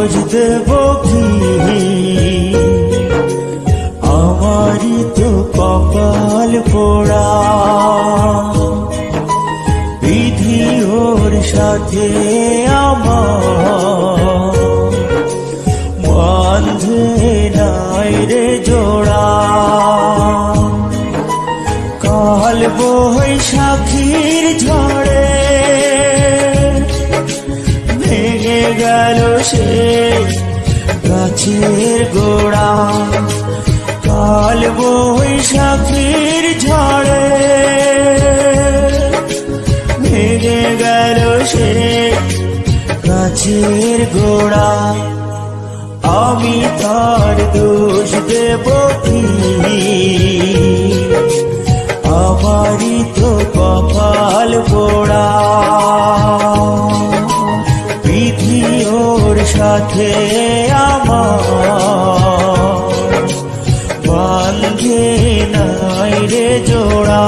দোষ দেব কি আমারই তো কপাল পোড়া। বিধি ওর সাথে আমার। বাঁধে নাই রে জোড়া। কাল বৈশাখীর ঝড়ে গেল সে গাছের গোড়া, কাল বৈশাখীর ঝড়ে। ভেঙে গেল সে গাছের গোড়া, আমি তার দোষ দেব কি? আমারই তো কপাল বান্ধে নাই রে জোড়া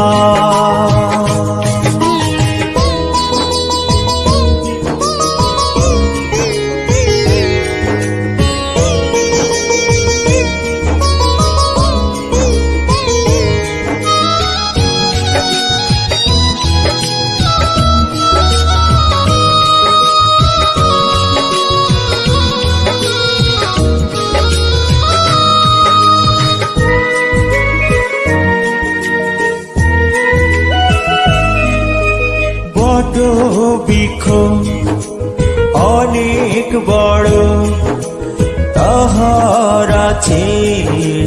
আছে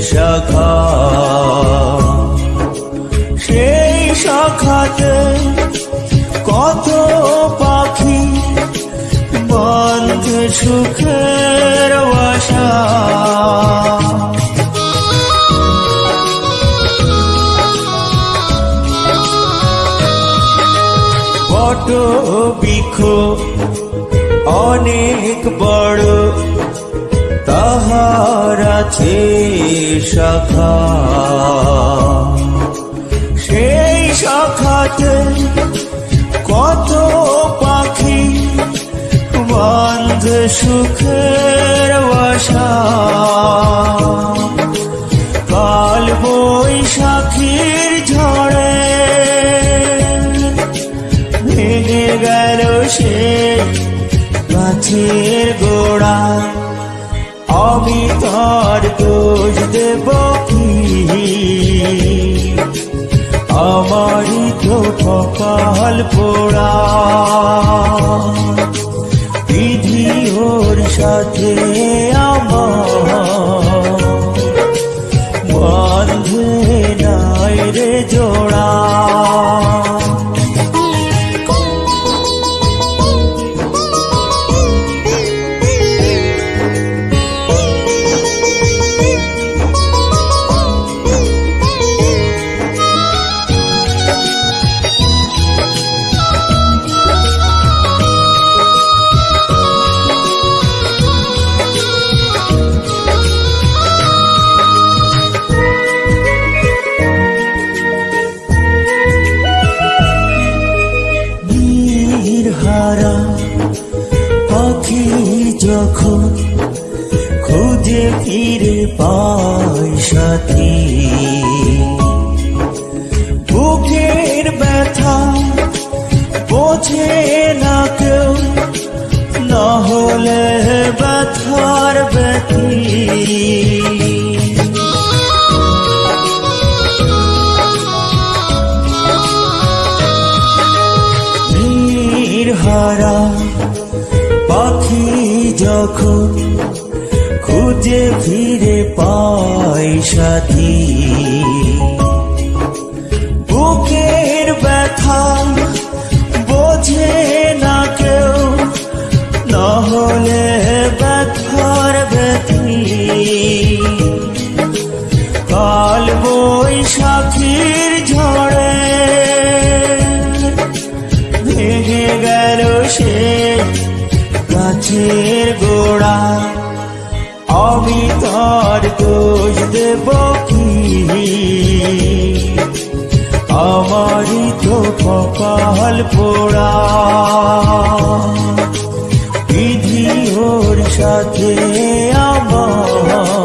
শাখা সেই শাখাতে কত পাখি বন্ধ সুখের বাসা। বট বৃক্ষ অনেক বড় আছে শাখা সেই শাখাতে কত পাখি বন্ধ সুখের বাসা। কাল বৈশাখীর ঝড়ে ভেঙে গেল সে গাছের গোড়া। আমি তার দোষ দেব কি? আমারই তো কপাল পোড়া। বিধি ওর সাথে আমার ফিরে পায় সাথী। বুকের ব্যথা বোঝে না কেউ, না হলে ব্যথার ব্যথী। হারা পাখি যখন খুঁজে ফিরে পায় সাথী। বুকের ব্যথা বোঝে না কেউ না হলে ব্যথার ব্যথী। কাল বৈশাখীর ঝড়ে ভেঙে গেল সে আমি তার দোষ দেব কি? আমারই তো কপাল পোড়া। বিধি ওর সাথে আমার